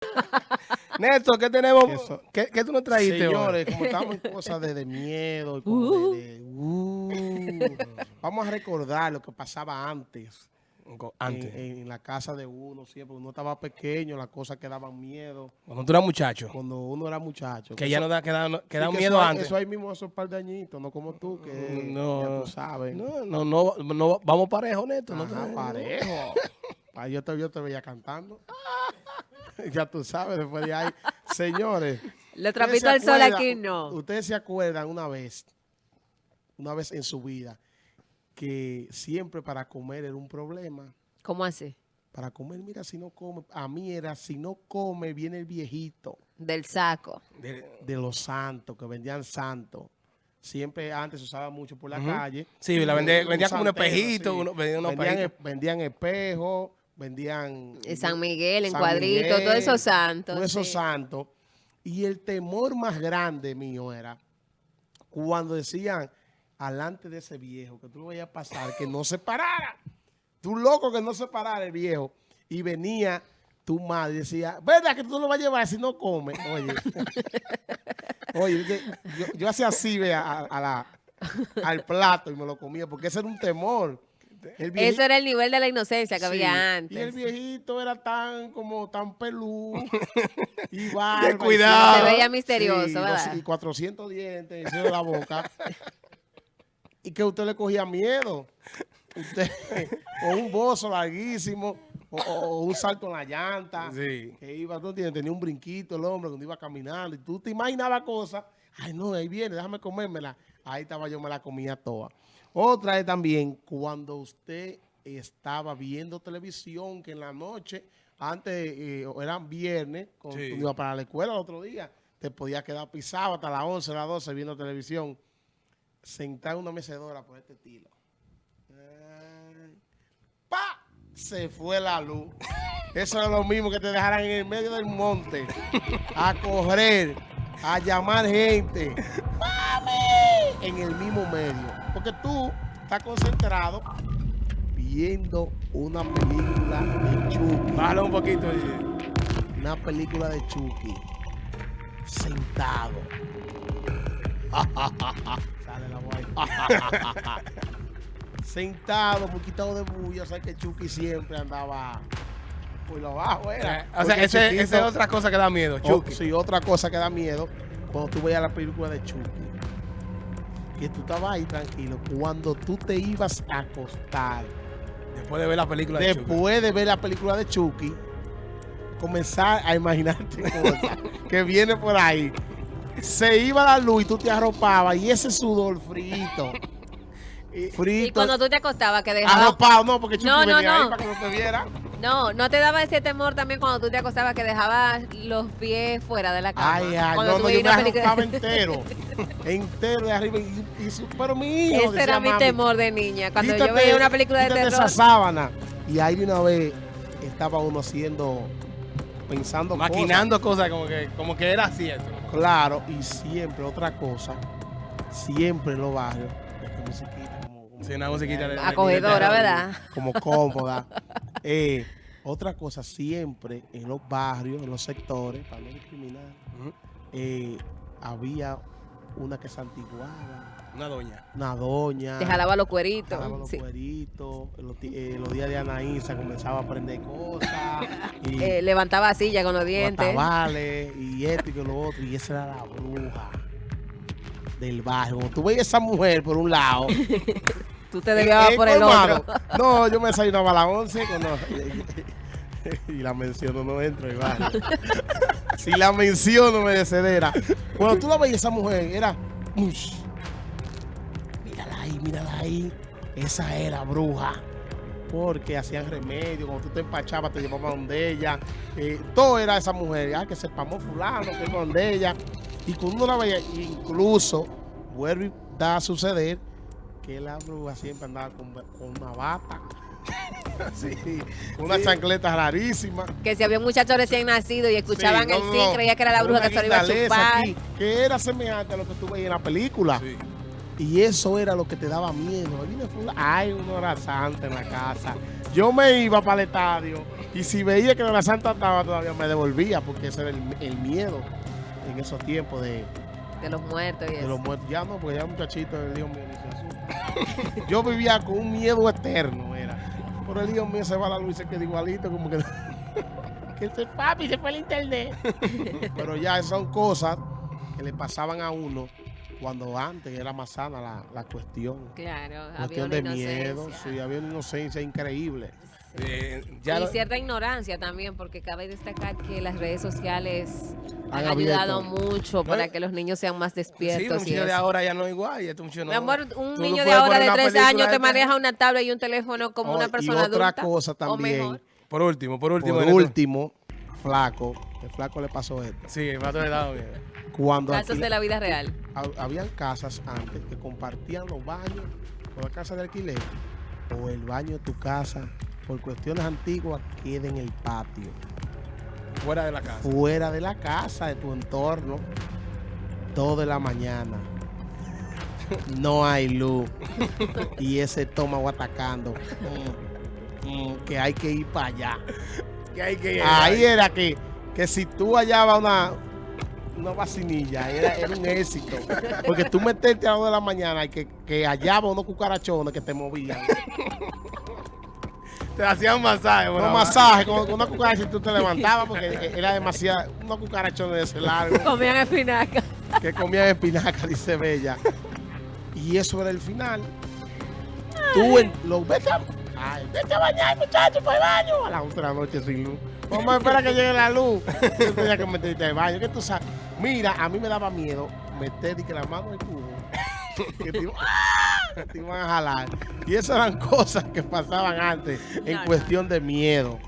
Néstor, ¿qué tenemos? Eso. ¿Qué, qué tú nos trajiste hoy? Señores, como estamos en cosas de, de miedo, y como de- de- uh, vamos a recordar lo que pasaba antes. Antes. En, en la casa de uno, siempre uno estaba pequeño, las cosas que daban miedo. Cuando tú eras muchacho. Cuando uno era muchacho. Que ya Eso- no da, que da, que da miedo eso, antes. Eso ahí mismo, esos par de añitos, no como tú, que No. ya tú sabes. No, no, no, no, vamos parejo, Néstor. no Ajá, parejo. Yo, te, yo te veía cantando. ya tú sabes, después de ahí. Señores. Le ¿ustedes trapito al sol aquí no. Ustedes se acuerdan una vez, una vez en su vida, que siempre para comer era un problema. ¿Cómo así? Para comer, mira, si no come, a mí era, si no come, viene el viejito Del saco. De- de los santos, que vendían santos. Siempre antes se usaba mucho por la calle. Sí, la vendía- vendía como un espejito, uno- vendía unos vendían, espejitos. Vendían. En San Miguel, en San cuadrito, todos esos santos. Todos esos sí. santos. Y el temor más grande mío era cuando decían, alante de ese viejo, que tú lo vayas a pasar, que no se parara. Tú loco que no se parara el viejo. Y venía tu madre y decía, ¿verdad que tú lo vas a llevar si no come? Oye, oye, yo, yo hacía así, vea, a, a la, al plato y me lo comía, porque ese era un temor. El viejito- Eso era el nivel de la inocencia que Sí, había antes. Y el viejito era tan como tan peludo y barba. cuidado. Se veía misterioso, sí, ¿verdad? Y 400 dientes encima de la boca. y que usted le cogía miedo. Usted, o un bozo larguísimo, o, un salto en la llanta. Sí. Que iba, tú entiendes, tenía un brinquito el hombre cuando iba caminando. Y tú te imaginabas cosas. Ay, no, ahí viene, déjame comérmela. Ahí estaba yo, me la comía toda. Otra es también cuando usted estaba viendo televisión, que en la noche, antes eh, eran viernes, cuando Sí. tú ibas para la escuela el otro día, te podías quedar pisado hasta las 11, las 12 viendo televisión, sentado en una mecedora por este estilo. Ay, ¡Pa! Se fue la luz. Eso era lo mismo que te dejaran en el medio del monte a correr, a llamar gente. ¡Mami! En el mismo medio. Porque tú estás concentrado viendo una película de Chucky. Bájalo un poquito. oye. Una película de Chucky. Sentado. Sale la voz. Sentado, muy quitado de bulla. O sea que Chucky siempre andaba por lo bajo. Era. Eh, O sea, esa es otra cosa que da miedo, o- Chucky. sí, otra cosa que da miedo cuando tú veías la película de Chucky. Que tú estabas ahí tranquilo. Cuando tú te ibas a acostar, Después de ver la película de Chucky. después de ver la película de Chucky, comenzar a imaginarte cosas que viene por ahí. Se iba la luz y tú te arropabas y ese sudor frito. Frito. Y cuando tú te acostabas, que dejaba... Arropado, no, porque Chucky No, no, venía ahí no. para que no te viera. No, no te daba ese temor también cuando tú te acostabas que dejabas los pies fuera de la cama. Ay, ay, Cuando no, no, yo me arropaba entero. entero de arriba. Y, y su- pero mi hijo, Ese era mi mami, temor de niña. Cuando yo veía una película de terror. esa sábana. Y ahí de una vez estaba uno haciendo, pensando cosas. Maquinando cosas como que, como que era cierto. Claro, y siempre otra cosa, siempre en los barrios, musiquita como, como, Sí, una musiquita de- Acogedora, de- ¿verdad? como cómoda. Eh, otra cosa, siempre en los barrios, en los sectores, para no discriminar, eh, había una que santiguaba, Una doña. una doña. Te jalaba los cueritos. jalaba los sí. cueritos, en los, eh, los días de Anaísa comenzaba a aprender cosas. Y, Eh, levantaba silla con los dientes. Y esto y lo otro. Y esa era la bruja del barrio. Cuando tú veías a esa mujer por un lado. Tú te desviabas eh, por el otro. No, yo me desayunaba a las 11 cuando... y la menciono, no entro barrio. si la menciono, me descedera. Cuando tú la veías a esa mujer, era... "Ush, Mírala ahí, mírala ahí. Esa era bruja. Porque hacían remedio, cuando tú te empachabas, te llevaban donde ella. Eh, todo era esa mujer. Ah, que se pamó fulano, que iba donde ella. Y cuando uno la veía, incluso, vuelve y da a suceder que la bruja siempre andaba con, con una bata. sí, una chancleta rarísima. Que si había un muchacho recién nacido y escuchaban Sí, no, el sí, no. creía que era la bruja una que se lo iba a chupar. aquí, que era semejante a lo que tú veías en la película. Sí. Y eso era lo que te daba miedo. Ahí viene fulano. Ay, un horazante en la casa. Yo me iba para el estadio Y si veía que la santa estaba todavía me devolvía, porque ese era el, el miedo en esos tiempos de, De los muertos y de eso. los muertos. Ya no, porque ya muchachito el hijo mío asusta. Yo vivía con un miedo eterno, era. Pero el hijo mío se va a la luz y se queda igualito, como que. que se papi, se fue el internet. Pero ya son cosas que le pasaban a uno cuando antes era más sana la, la cuestión. Claro, había Cuestión una de miedo, inocencia. sí, había una inocencia increíble. Eh, ya y lo- cierta ignorancia también, porque cabe destacar que las redes sociales han, Han ayudado mucho para que los niños sean más sí, los despiertos. y muchachos de eso. ahora ya no es igual. y Estos muchachos no. Mi amor, un Tú niño no de ahora de una 13 película años de te maneja una tablet y un teléfono como Oh, una y persona otra adulta. cosa O también. mejor. Por último, por último. Por último, flaco, el flaco le pasó esto. Sí, el pato de dado, mira. Cuando Casos de la vida real. Hab- habían casas antes que compartían los baños con la casa de alquiler o el baño de tu casa por cuestiones antiguas queda en el patio, Fuera de la casa. fuera de la casa, de tu entorno, todo de la mañana. No hay luz y ese estómago atacando. Mm, mm, que hay que ir para allá. Que hay que ir Ahí era que, que si tú hallabas una, una vacinilla, era, era un éxito. Porque tú meterte a las 2 de la mañana y que, que hallaba unos cucarachones que te movían. Te hacían un masaje. Unos abajo. masajes con, con una cucaracha y tú te levantabas porque era demasiado, unos cucarachones de ese largo Comían espinaca. que comían espinaca, dice Bella. Y eso era el final. Tú en, lo, a, ay, vete a bañar, muchacho, por el baño. A las 11 de la noche sin luz. Vamos a esperar que llegue la luz. Yo tenía que meterte al baño. ¿Qué tú sabes? Mira, a mí me daba miedo meter y que la mano en el cubo. Que te, ¡Ah! te iban a jalar. Y esas eran cosas que pasaban antes en No, no. cuestión de miedo.